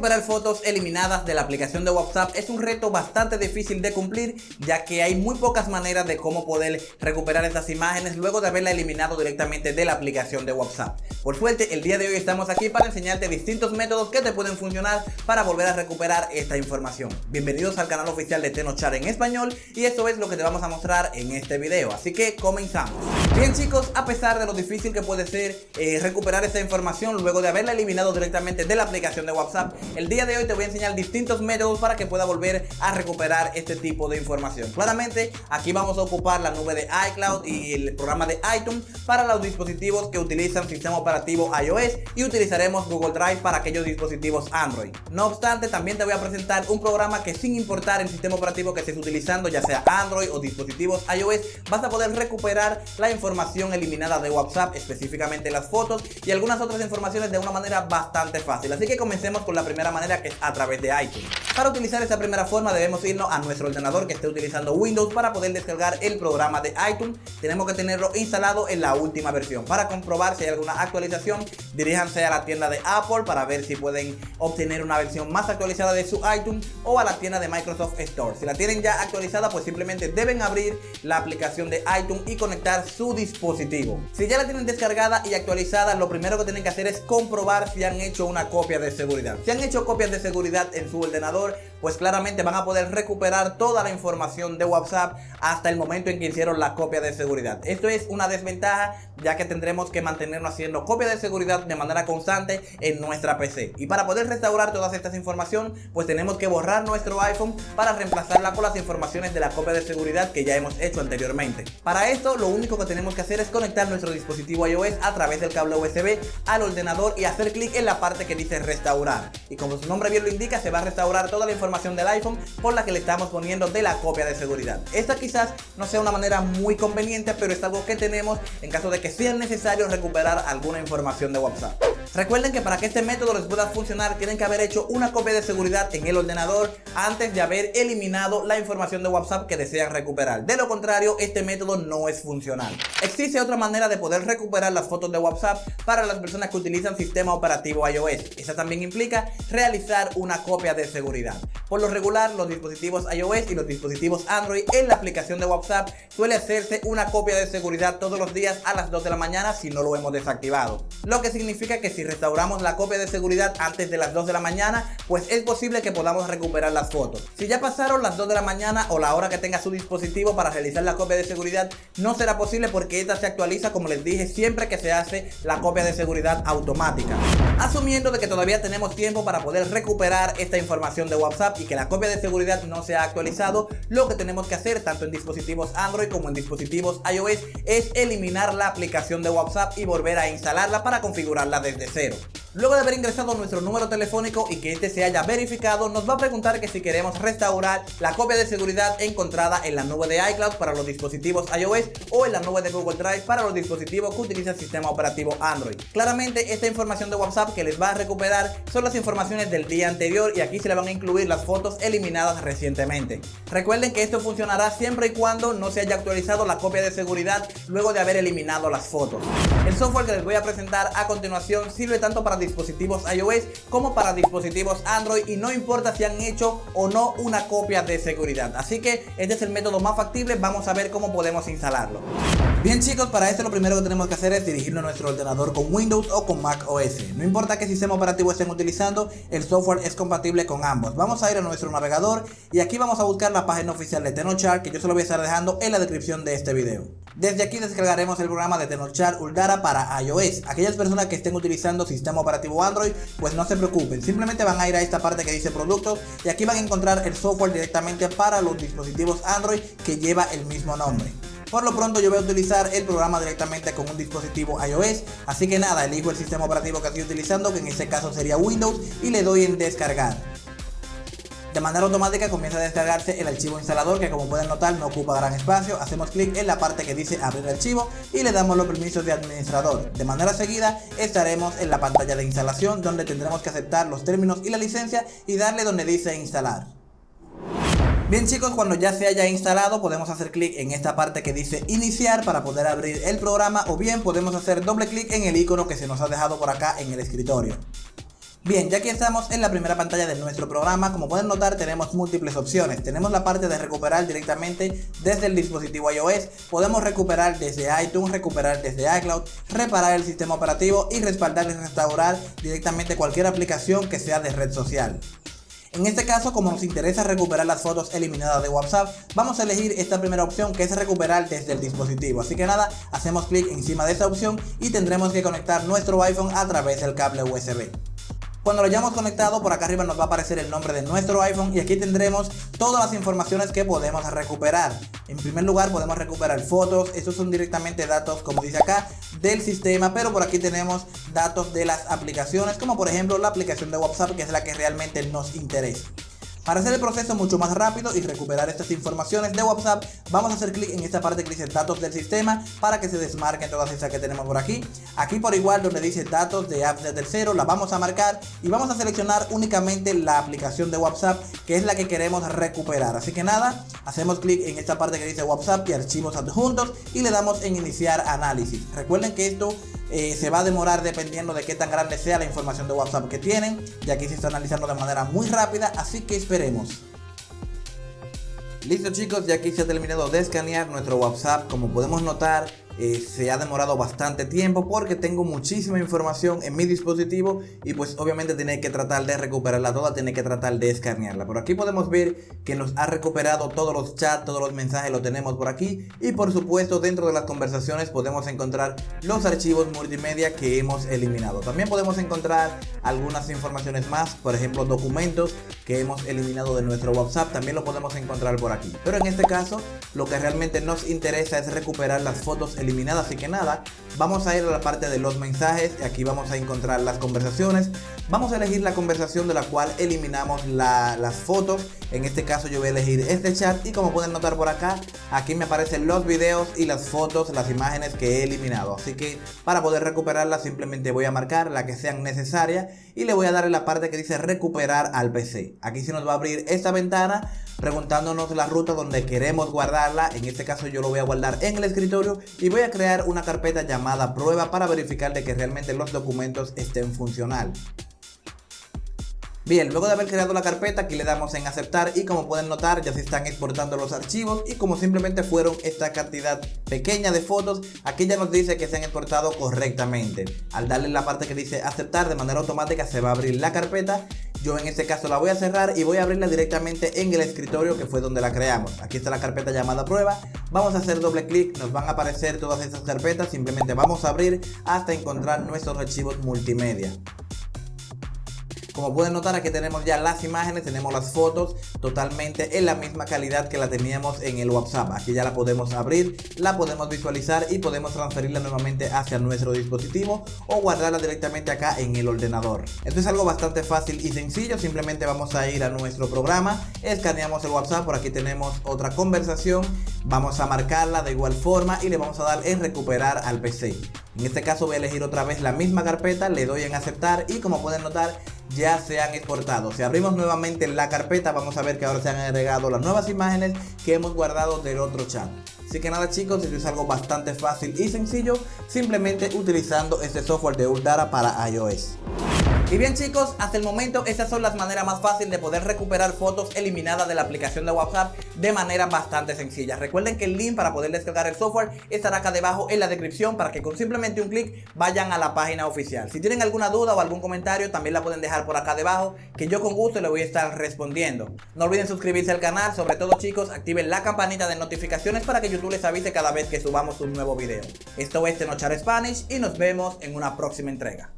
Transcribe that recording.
Recuperar fotos eliminadas de la aplicación de WhatsApp es un reto bastante difícil de cumplir ya que hay muy pocas maneras de cómo poder recuperar estas imágenes luego de haberla eliminado directamente de la aplicación de WhatsApp. Por suerte el día de hoy estamos aquí para enseñarte distintos métodos que te pueden funcionar para volver a recuperar esta información. Bienvenidos al canal oficial de Tenochar en español y esto es lo que te vamos a mostrar en este video, así que comenzamos. Bien chicos, a pesar de lo difícil que puede ser eh, recuperar esta información luego de haberla eliminado directamente de la aplicación de WhatsApp, el día de hoy te voy a enseñar distintos métodos para que pueda volver a recuperar este tipo de información. Claramente aquí vamos a ocupar la nube de iCloud y el programa de iTunes para los dispositivos que utilizan sistema operativo iOS y utilizaremos Google Drive para aquellos dispositivos Android. No obstante, también te voy a presentar un programa que sin importar el sistema operativo que estés utilizando, ya sea Android o dispositivos iOS, vas a poder recuperar la información eliminada de WhatsApp, específicamente las fotos y algunas otras informaciones de una manera bastante fácil. Así que comencemos con la primera manera que es a través de iTunes. Para utilizar esta primera forma debemos irnos a nuestro ordenador que esté utilizando Windows para poder descargar el programa de iTunes. Tenemos que tenerlo instalado en la última versión. Para comprobar si hay alguna actualización, diríjanse a la tienda de Apple para ver si pueden obtener una versión más actualizada de su iTunes o a la tienda de Microsoft Store. Si la tienen ya actualizada, pues simplemente deben abrir la aplicación de iTunes y conectar su dispositivo. Si ya la tienen descargada y actualizada, lo primero que tienen que hacer es comprobar si han hecho una copia de seguridad. Si han hecho copias de seguridad en su ordenador, pues claramente van a poder recuperar toda la información de WhatsApp hasta el momento en que hicieron la copia de seguridad. Esto es una desventaja ya que tendremos que mantenernos haciendo copia de seguridad de manera constante en nuestra PC. Y para poder restaurar todas estas informaciones, pues tenemos que borrar nuestro iPhone para reemplazarla con las informaciones de la copia de seguridad que ya hemos hecho anteriormente. Para esto, lo único que tenemos que hacer es conectar nuestro dispositivo iOS a través del cable USB al ordenador y hacer clic en la parte que dice restaurar. Y como su nombre bien lo indica, se va a restaurar toda la información del iPhone por la que le estamos poniendo de la copia de seguridad. Esta quizás no sea una manera muy conveniente, pero es algo que tenemos en caso de que sea necesario recuperar alguna información de WhatsApp. Recuerden que para que este método les pueda funcionar tienen que haber hecho una copia de seguridad en el ordenador antes de haber eliminado la información de WhatsApp que desean recuperar. De lo contrario, este método no es funcional. Existe otra manera de poder recuperar las fotos de WhatsApp para las personas que utilizan sistema operativo iOS. Esa también implica realizar una copia de seguridad. Por lo regular, los dispositivos iOS y los dispositivos Android en la aplicación de WhatsApp suele hacerse una copia de seguridad todos los días a las 2 de la mañana si no lo hemos desactivado. Lo que significa que si restauramos la copia de seguridad antes de las 2 de la mañana, pues es posible que podamos recuperar las fotos. Si ya pasaron las 2 de la mañana o la hora que tenga su dispositivo para realizar la copia de seguridad, no será posible porque esta se actualiza, como les dije, siempre que se hace la copia de seguridad automática. Asumiendo de que todavía tenemos tiempo para poder recuperar esta información de WhatsApp y que la copia de seguridad no se ha actualizado, lo que tenemos que hacer tanto en dispositivos Android como en dispositivos iOS es eliminar la aplicación de WhatsApp y volver a instalarla para configurarla desde cero. Luego de haber ingresado nuestro número telefónico y que este se haya verificado, nos va a preguntar que si queremos restaurar la copia de seguridad encontrada en la nube de iCloud para los dispositivos iOS o en la nube de Google Drive para los dispositivos que utilizan sistema operativo Android. Claramente esta información de WhatsApp que les va a recuperar son las informaciones del día anterior y aquí se le van a incluir las fotos eliminadas recientemente. Recuerden que esto funcionará siempre y cuando no se haya actualizado la copia de seguridad luego de haber eliminado las fotos. El software que les voy a presentar a continuación sirve tanto para dispositivos iOS como para dispositivos Android y no importa si han hecho o no una copia de seguridad. Así que este es el método más factible, vamos a ver cómo podemos instalarlo. Bien chicos, para esto lo primero que tenemos que hacer es dirigirnos a nuestro ordenador con Windows o con Mac OS. No importa qué sistema operativo estén utilizando, el software es compatible con ambos. Vamos a ir a nuestro navegador y aquí vamos a buscar la página oficial de Tenochar que yo se lo voy a estar dejando en la descripción de este video. Desde aquí descargaremos el programa de Tenochar Ulgara para iOS. Aquellas personas que estén utilizando sistema operativo Android, pues no se preocupen. Simplemente van a ir a esta parte que dice productos y aquí van a encontrar el software directamente para los dispositivos Android que lleva el mismo nombre. Por lo pronto yo voy a utilizar el programa directamente con un dispositivo iOS, así que nada, elijo el sistema operativo que estoy utilizando, que en este caso sería Windows, y le doy en descargar. De manera automática comienza a descargarse el archivo instalador que como pueden notar no ocupa gran espacio. Hacemos clic en la parte que dice abrir archivo y le damos los permisos de administrador. De manera seguida estaremos en la pantalla de instalación donde tendremos que aceptar los términos y la licencia y darle donde dice instalar. Bien chicos, cuando ya se haya instalado podemos hacer clic en esta parte que dice iniciar para poder abrir el programa o bien podemos hacer doble clic en el icono que se nos ha dejado por acá en el escritorio. Bien, ya aquí estamos en la primera pantalla de nuestro programa, como pueden notar tenemos múltiples opciones. Tenemos la parte de recuperar directamente desde el dispositivo iOS, podemos recuperar desde iTunes, recuperar desde iCloud, reparar el sistema operativo y respaldar y restaurar directamente cualquier aplicación que sea de red social. En este caso, como nos interesa recuperar las fotos eliminadas de WhatsApp, vamos a elegir esta primera opción que es recuperar desde el dispositivo. Así que nada, hacemos clic encima de esta opción y tendremos que conectar nuestro iPhone a través del cable USB. Cuando lo hayamos conectado, por acá arriba nos va a aparecer el nombre de nuestro iPhone y aquí tendremos todas las informaciones que podemos recuperar. En primer lugar podemos recuperar fotos, estos son directamente datos como dice acá del sistema, pero por aquí tenemos datos de las aplicaciones como por ejemplo la aplicación de WhatsApp que es la que realmente nos interesa. Para hacer el proceso mucho más rápido y recuperar estas informaciones de WhatsApp, vamos a hacer clic en esta parte que dice datos del sistema para que se desmarquen todas esas que tenemos por aquí. Aquí por igual donde dice datos de apps de tercero, la vamos a marcar y vamos a seleccionar únicamente la aplicación de WhatsApp que es la que queremos recuperar. Así que nada, hacemos clic en esta parte que dice WhatsApp y archivos adjuntos y le damos en iniciar análisis. Recuerden que esto eh, se va a demorar dependiendo de qué tan grande sea la información de WhatsApp que tienen. Y aquí se está analizando de manera muy rápida, así que esperemos. Listo chicos, ya aquí se ha terminado de escanear nuestro WhatsApp. Como podemos notar, eh, se ha demorado bastante tiempo porque tengo muchísima información en mi dispositivo y pues obviamente tiene que tratar de recuperarla toda, tiene que tratar de escanearla. Por aquí podemos ver que nos ha recuperado todos los chats, todos los mensajes lo tenemos por aquí y por supuesto dentro de las conversaciones podemos encontrar los archivos multimedia que hemos eliminado. También podemos encontrar algunas informaciones más, por ejemplo documentos que hemos eliminado de nuestro WhatsApp, también lo podemos encontrar por aquí. Pero en este caso lo que realmente nos interesa es recuperar las fotos eliminada así que nada vamos a ir a la parte de los mensajes y aquí vamos a encontrar las conversaciones. Vamos a elegir la conversación de la cual eliminamos las fotos. En este caso yo voy a elegir este chat y como pueden notar por acá aquí me aparecen los videos y las fotos las imágenes que he eliminado. Así que para poder recuperarlas simplemente voy a marcar la que sean necesarias y le voy a dar en la parte que dice recuperar al PC aquí se nos va a abrir esta ventana preguntándonos la ruta donde queremos guardarla en este caso yo lo voy a guardar en el escritorio y voy a crear una carpeta llamada prueba para verificar de que realmente los documentos estén funcional. Bien, luego de haber creado la carpeta, aquí le damos en aceptar y como pueden notar ya se están exportando los archivos y como simplemente fueron esta cantidad pequeña de fotos, aquí ya nos dice que se han exportado correctamente. Al darle la parte que dice aceptar de manera automática se va a abrir la carpeta yo en este caso la voy a cerrar y voy a abrirla directamente en el escritorio que fue donde la creamos. Aquí está la carpeta llamada prueba. Vamos a hacer doble clic, nos van a aparecer todas estas carpetas. Simplemente vamos a abrir hasta encontrar nuestros archivos multimedia. Como pueden notar aquí tenemos ya las imágenes, tenemos las fotos totalmente en la misma calidad que la teníamos en el WhatsApp. Aquí ya la podemos abrir, la podemos visualizar y podemos transferirla nuevamente hacia nuestro dispositivo o guardarla directamente acá en el ordenador. Esto es algo bastante fácil y sencillo, simplemente vamos a ir a nuestro programa, escaneamos el WhatsApp, por aquí tenemos otra conversación, vamos a marcarla de igual forma y le vamos a dar en recuperar al PC. En este caso voy a elegir otra vez la misma carpeta, le doy en aceptar y como pueden notar ya se han exportado. Si abrimos nuevamente la carpeta vamos a ver que ahora se han agregado las nuevas imágenes que hemos guardado del otro chat. Así que nada chicos, esto es algo bastante fácil y sencillo, simplemente utilizando este software de Uldara para iOS. Y bien chicos, hasta el momento estas son las maneras más fáciles de poder recuperar fotos eliminadas de la aplicación de WhatsApp de manera bastante sencilla. Recuerden que el link para poder descargar el software estará acá debajo en la descripción para que con simplemente un clic vayan a la página oficial. Si tienen alguna duda o algún comentario también la pueden dejar por acá debajo que yo con gusto le voy a estar respondiendo. No olviden suscribirse al canal, sobre todo chicos activen la campanita de notificaciones para que YouTube les avise cada vez que subamos un nuevo video. Esto es Tenochar Spanish y nos vemos en una próxima entrega.